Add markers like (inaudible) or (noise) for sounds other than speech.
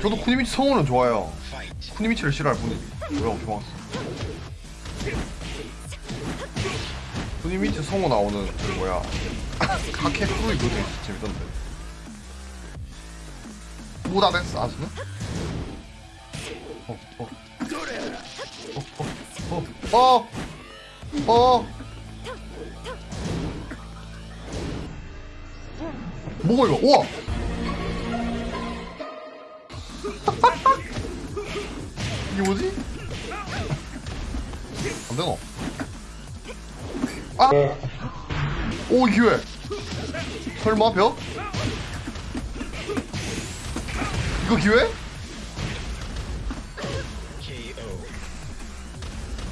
저도 쿠니미치 성우는 좋아요. 쿠니미치를 싫어할 뿐이지. 뭐야, 좋았어. 쿠니미치 성우 나오는 그 뭐야. (laughs) 카케 프로이 그거 되게 재밌던데. 아스는? 어, 어. 어, 어, 어, 어, 어. 뭐가 이거? 우와! (laughs) 이게 뭐지? 안 되나? 아! 오 기회! 설마 벽? 이거 기회?